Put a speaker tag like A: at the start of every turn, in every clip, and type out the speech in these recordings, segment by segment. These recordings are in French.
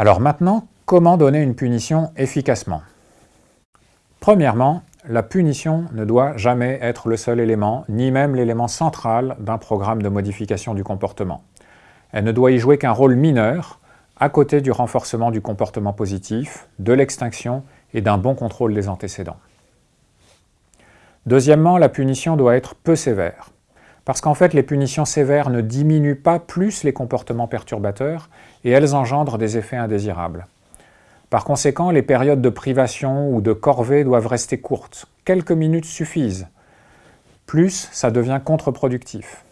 A: Alors maintenant, comment donner une punition efficacement? Premièrement, la punition ne doit jamais être le seul élément, ni même l'élément central d'un programme de modification du comportement. Elle ne doit y jouer qu'un rôle mineur, à côté du renforcement du comportement positif, de l'extinction et d'un bon contrôle des antécédents. Deuxièmement, la punition doit être peu sévère. Parce qu'en fait, les punitions sévères ne diminuent pas plus les comportements perturbateurs et elles engendrent des effets indésirables. Par conséquent, les périodes de privation ou de corvée doivent rester courtes. Quelques minutes suffisent. Plus, ça devient contre-productif.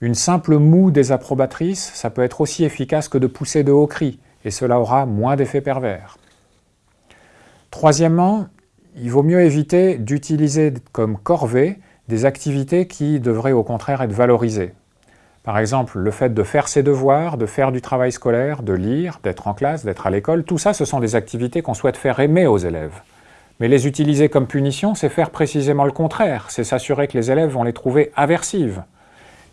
A: Une simple moue désapprobatrice, ça peut être aussi efficace que de pousser de hauts cris, et cela aura moins d'effets pervers. Troisièmement, il vaut mieux éviter d'utiliser comme corvée des activités qui devraient au contraire être valorisées. Par exemple, le fait de faire ses devoirs, de faire du travail scolaire, de lire, d'être en classe, d'être à l'école, tout ça, ce sont des activités qu'on souhaite faire aimer aux élèves. Mais les utiliser comme punition, c'est faire précisément le contraire, c'est s'assurer que les élèves vont les trouver aversives.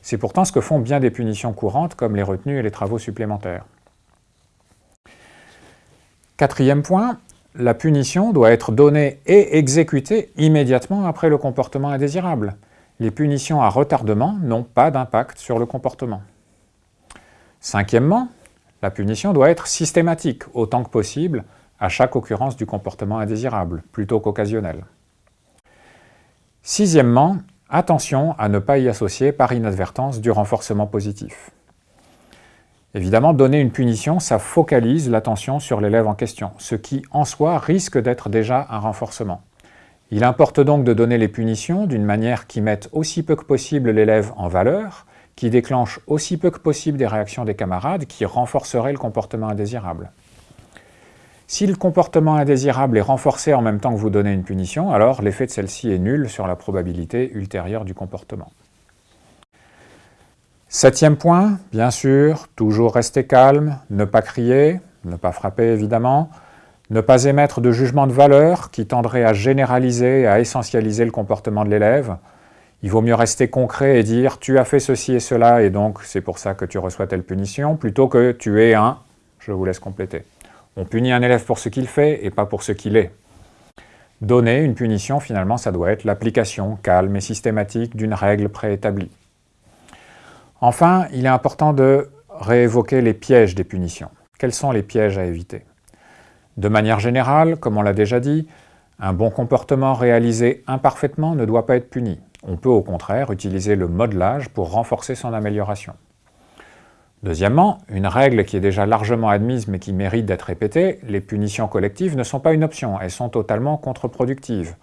A: C'est pourtant ce que font bien des punitions courantes, comme les retenues et les travaux supplémentaires. Quatrième point, la punition doit être donnée et exécutée immédiatement après le comportement indésirable. Les punitions à retardement n'ont pas d'impact sur le comportement. Cinquièmement, la punition doit être systématique, autant que possible, à chaque occurrence du comportement indésirable, plutôt qu'occasionnel. Sixièmement, attention à ne pas y associer par inadvertance du renforcement positif. Évidemment, donner une punition, ça focalise l'attention sur l'élève en question, ce qui, en soi, risque d'être déjà un renforcement. Il importe donc de donner les punitions d'une manière qui mette aussi peu que possible l'élève en valeur, qui déclenche aussi peu que possible des réactions des camarades, qui renforceraient le comportement indésirable. Si le comportement indésirable est renforcé en même temps que vous donnez une punition, alors l'effet de celle-ci est nul sur la probabilité ultérieure du comportement. Septième point, bien sûr, toujours rester calme, ne pas crier, ne pas frapper évidemment, ne pas émettre de jugement de valeur qui tendrait à généraliser et à essentialiser le comportement de l'élève. Il vaut mieux rester concret et dire « tu as fait ceci et cela et donc c'est pour ça que tu reçois telle punition » plutôt que « tu es un ». Je vous laisse compléter. On punit un élève pour ce qu'il fait et pas pour ce qu'il est. Donner une punition, finalement, ça doit être l'application calme et systématique d'une règle préétablie. Enfin, il est important de réévoquer les pièges des punitions. Quels sont les pièges à éviter? De manière générale, comme on l'a déjà dit, un bon comportement réalisé imparfaitement ne doit pas être puni. On peut au contraire utiliser le modelage pour renforcer son amélioration. Deuxièmement, une règle qui est déjà largement admise mais qui mérite d'être répétée, les punitions collectives ne sont pas une option, elles sont totalement contre-productives.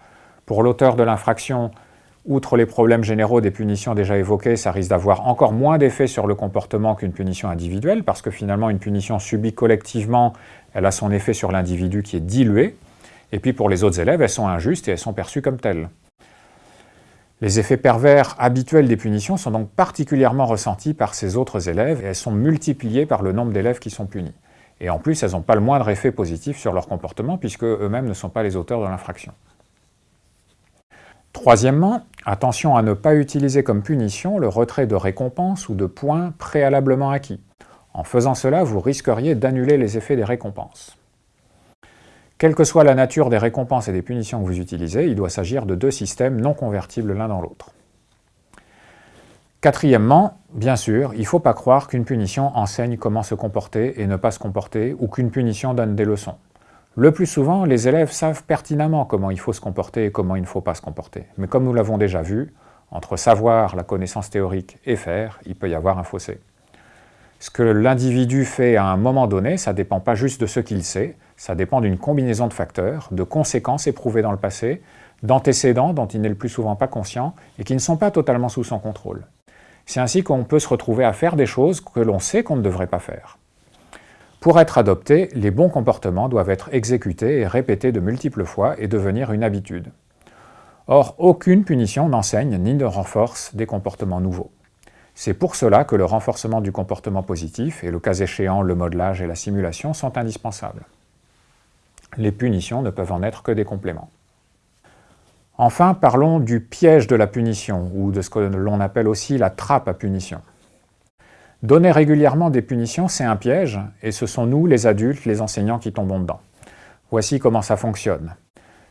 A: Pour l'auteur de l'infraction, Outre les problèmes généraux des punitions déjà évoquées, ça risque d'avoir encore moins d'effet sur le comportement qu'une punition individuelle, parce que finalement une punition subie collectivement, elle a son effet sur l'individu qui est dilué, et puis pour les autres élèves, elles sont injustes et elles sont perçues comme telles. Les effets pervers habituels des punitions sont donc particulièrement ressentis par ces autres élèves et elles sont multipliées par le nombre d'élèves qui sont punis. Et en plus, elles n'ont pas le moindre effet positif sur leur comportement puisque eux-mêmes ne sont pas les auteurs de l'infraction. Troisièmement, attention à ne pas utiliser comme punition le retrait de récompenses ou de points préalablement acquis. En faisant cela, vous risqueriez d'annuler les effets des récompenses. Quelle que soit la nature des récompenses et des punitions que vous utilisez, il doit s'agir de deux systèmes non convertibles l'un dans l'autre. Quatrièmement, bien sûr, il ne faut pas croire qu'une punition enseigne comment se comporter et ne pas se comporter, ou qu'une punition donne des leçons. Le plus souvent, les élèves savent pertinemment comment il faut se comporter et comment il ne faut pas se comporter. Mais comme nous l'avons déjà vu, entre savoir, la connaissance théorique et faire, il peut y avoir un fossé. Ce que l'individu fait à un moment donné, ça dépend pas juste de ce qu'il sait, ça dépend d'une combinaison de facteurs, de conséquences éprouvées dans le passé, d'antécédents dont il n'est le plus souvent pas conscient et qui ne sont pas totalement sous son contrôle. C'est ainsi qu'on peut se retrouver à faire des choses que l'on sait qu'on ne devrait pas faire. Pour être adoptés, les bons comportements doivent être exécutés et répétés de multiples fois et devenir une habitude. Or, aucune punition n'enseigne ni ne renforce des comportements nouveaux. C'est pour cela que le renforcement du comportement positif et le cas échéant le modelage et la simulation sont indispensables. Les punitions ne peuvent en être que des compléments. Enfin, parlons du piège de la punition, ou de ce que l'on appelle aussi la trappe à punition. Donner régulièrement des punitions, c'est un piège, et ce sont nous, les adultes, les enseignants, qui tombons dedans. Voici comment ça fonctionne.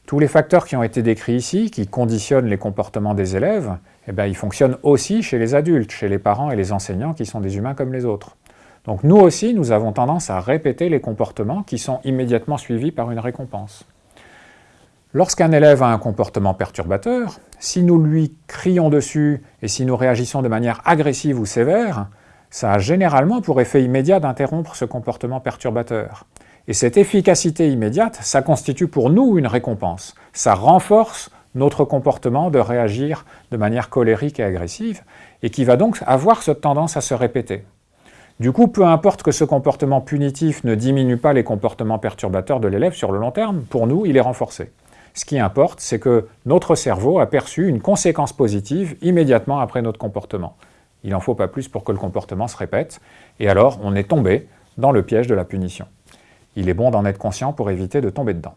A: Tous les facteurs qui ont été décrits ici, qui conditionnent les comportements des élèves, eh bien, ils fonctionnent aussi chez les adultes, chez les parents et les enseignants qui sont des humains comme les autres. Donc nous aussi, nous avons tendance à répéter les comportements qui sont immédiatement suivis par une récompense. Lorsqu'un élève a un comportement perturbateur, si nous lui crions dessus et si nous réagissons de manière agressive ou sévère, ça a généralement pour effet immédiat d'interrompre ce comportement perturbateur. Et cette efficacité immédiate, ça constitue pour nous une récompense. Ça renforce notre comportement de réagir de manière colérique et agressive, et qui va donc avoir cette tendance à se répéter. Du coup, peu importe que ce comportement punitif ne diminue pas les comportements perturbateurs de l'élève sur le long terme, pour nous, il est renforcé. Ce qui importe, c'est que notre cerveau a perçu une conséquence positive immédiatement après notre comportement. Il n'en faut pas plus pour que le comportement se répète, et alors on est tombé dans le piège de la punition. Il est bon d'en être conscient pour éviter de tomber dedans.